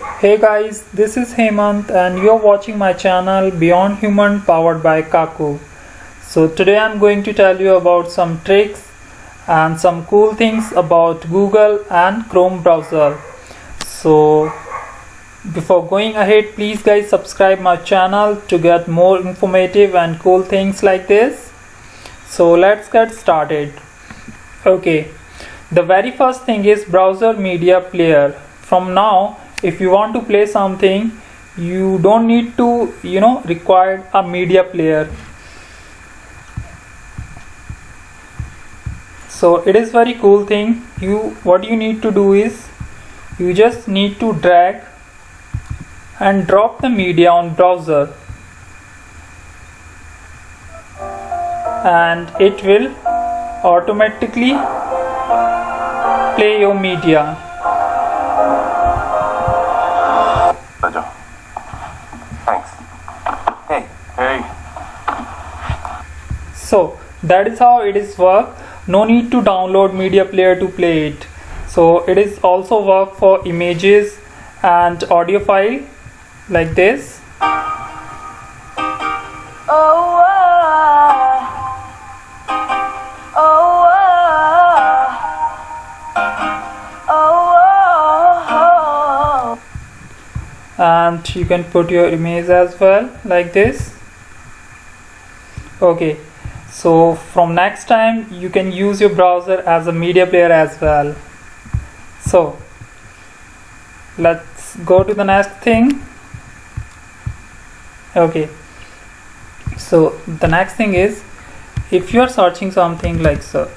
Hey guys, this is Hemant and you're watching my channel Beyond Human powered by Kaku. So today I'm going to tell you about some tricks and some cool things about Google and Chrome browser. So before going ahead, please guys subscribe my channel to get more informative and cool things like this. So let's get started. Okay, the very first thing is browser media player. From now if you want to play something you don't need to you know require a media player. So it is very cool thing. You what you need to do is you just need to drag and drop the media on browser. And it will automatically play your media so that is how it is work. No need to download media player to play it. So it is also work for images and audio file like this. Oh, oh, oh, oh, oh, and you can put your image as well like this. Okay so from next time you can use your browser as a media player as well. So let's go to the next thing. Okay. So the next thing is if you are searching something like so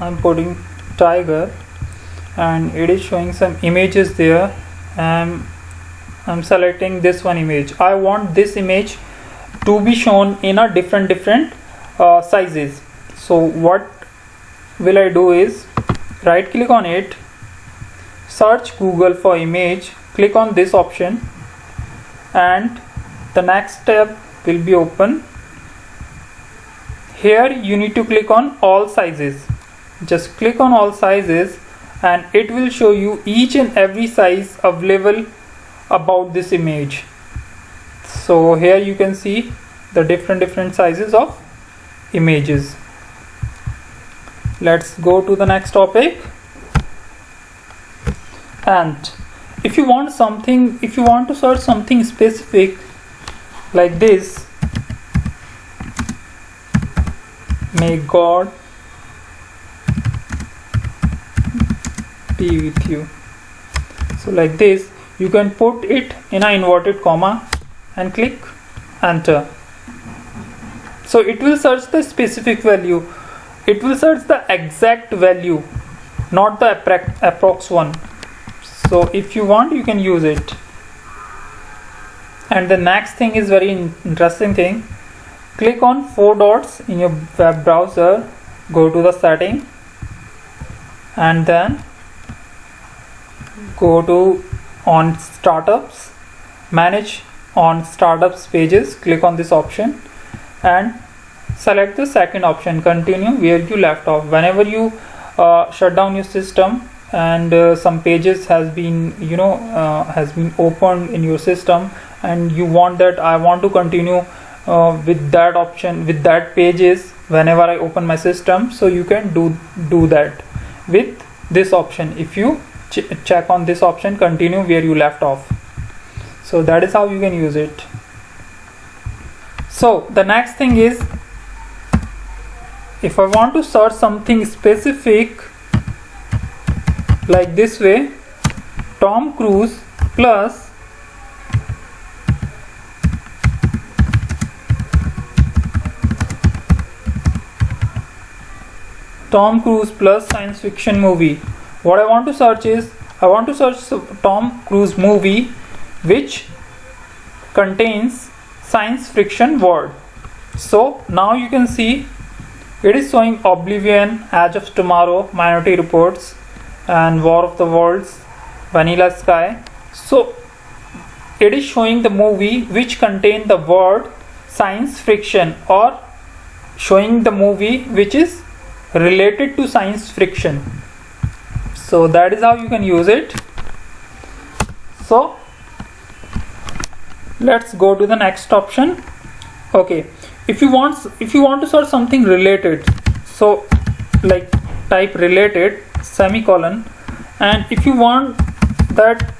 I'm putting tiger and it is showing some images there. And I'm selecting this one image. I want this image to be shown in a different different uh, sizes. So what will I do is right click on it search Google for image click on this option and the next tab will be open. Here you need to click on all sizes. Just click on all sizes and it will show you each and every size available about this image so here you can see the different different sizes of images. Let's go to the next topic. And if you want something if you want to search something specific like this may god be with you. So like this you can put it in a inverted comma and click enter. So it will search the specific value. It will search the exact value not the approx one. So if you want you can use it. And the next thing is very interesting thing. Click on four dots in your web browser. Go to the setting. And then go to on startups. Manage on startups pages click on this option and select the second option. Continue where you left off. Whenever you uh, shut down your system and uh, some pages has been you know uh, has been opened in your system and you want that I want to continue uh, with that option with that pages whenever I open my system. So you can do do that with this option. If you ch check on this option continue where you left off so that is how you can use it. So the next thing is if I want to search something specific like this way Tom Cruise plus Tom Cruise plus science fiction movie. What I want to search is I want to search Tom Cruise movie which contains science fiction word. So now you can see it is showing Oblivion, Edge of Tomorrow, Minority Reports and War of the Worlds, Vanilla Sky. So it is showing the movie which contain the word science fiction or showing the movie which is related to science fiction. So that is how you can use it. So let's go to the next option. Okay. If you want if you want to search something related so like type related semicolon and if you want that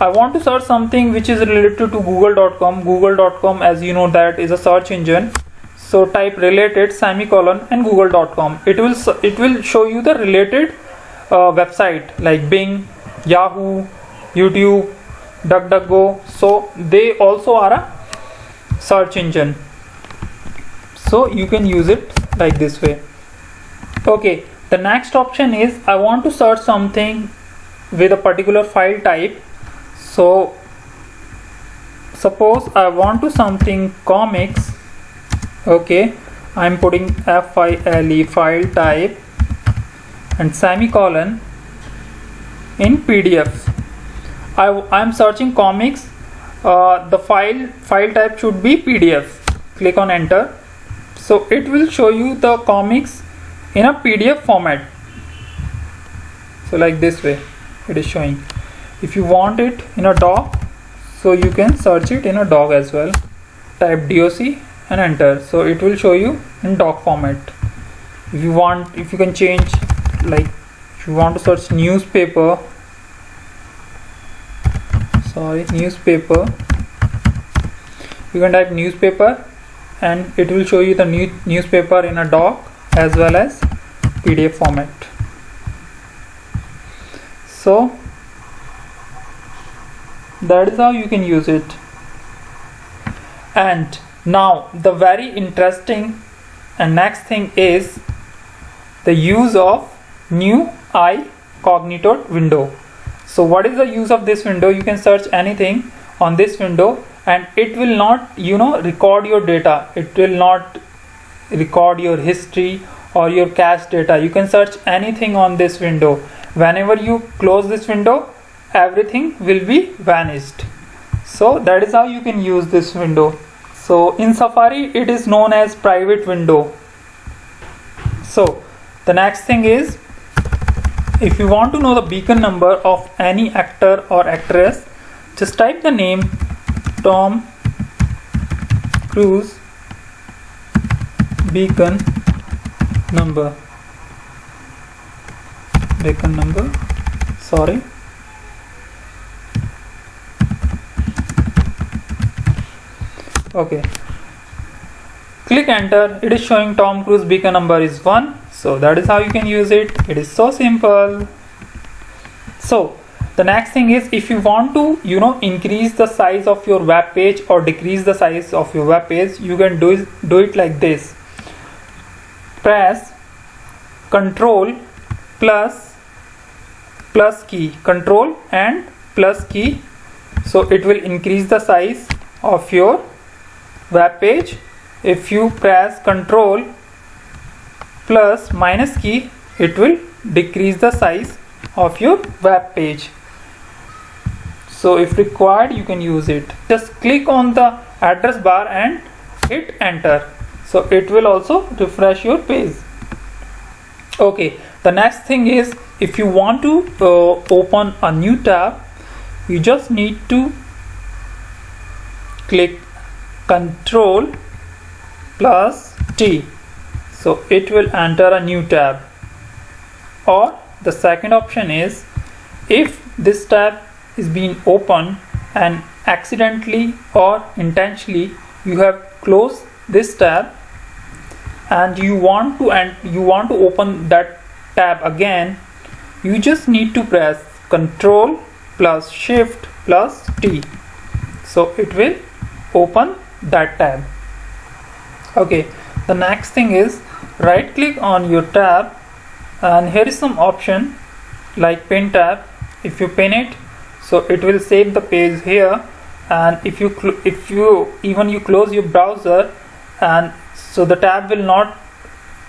I want to search something which is related to google.com google.com as you know that is a search engine. So type related semicolon and google.com it will it will show you the related uh, website like bing yahoo youtube duckduckgo. So they also are a search engine. So you can use it like this way. Okay the next option is I want to search something with a particular file type. So suppose I want to something comics. Okay I'm putting file file type and semicolon in PDF I, I'm searching comics. Uh, the file file type should be PDF. Click on enter. So it will show you the comics in a PDF format. So like this way it is showing. If you want it in a doc so you can search it in a doc as well. Type doc and enter. So it will show you in doc format. If you want if you can change like you want to search newspaper sorry newspaper. You can type newspaper and it will show you the new newspaper in a doc as well as PDF format. So that is how you can use it. And now the very interesting and next thing is the use of new incognito window so what is the use of this window? You can search anything on this window and it will not you know record your data. It will not record your history or your cache data. You can search anything on this window. Whenever you close this window everything will be vanished. So that is how you can use this window. So in safari it is known as private window. So the next thing is if you want to know the beacon number of any actor or actress just type the name Tom Cruise beacon number. Beacon number? Sorry. Okay. Click enter. It is showing Tom Cruise beacon number is 1 so that is how you can use it. It is so simple. So the next thing is if you want to you know increase the size of your web page or decrease the size of your web page you can do it, do it like this. Press control plus plus key. Control and plus key. So it will increase the size of your web page. If you press control plus minus key it will decrease the size of your web page. So if required you can use it. Just click on the address bar and hit enter. So it will also refresh your page. Okay the next thing is if you want to uh, open a new tab you just need to click control plus T so it will enter a new tab. Or the second option is if this tab is being open and accidentally or intentionally you have closed this tab and you want to and you want to open that tab again you just need to press control plus shift plus T. So it will open that tab. Okay the next thing is right click on your tab and here is some option like pin tab. If you pin it so it will save the page here. And if you if you even you close your browser and so the tab will not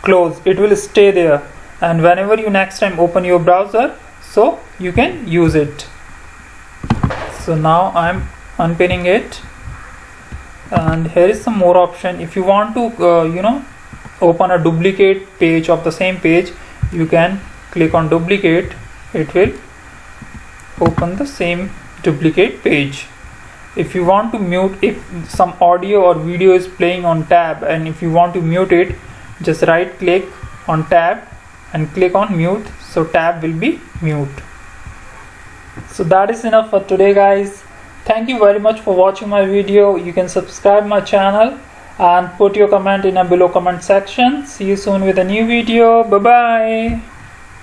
close. It will stay there. And whenever you next time open your browser so you can use it. So now I'm unpinning it. And here is some more option. If you want to uh, you know open a duplicate page of the same page you can click on duplicate. It will open the same duplicate page. If you want to mute if some audio or video is playing on tab and if you want to mute it just right click on tab and click on mute. So tab will be mute. So that is enough for today guys. Thank you very much for watching my video. You can subscribe my channel and put your comment in a below comment section. See you soon with a new video. Bye bye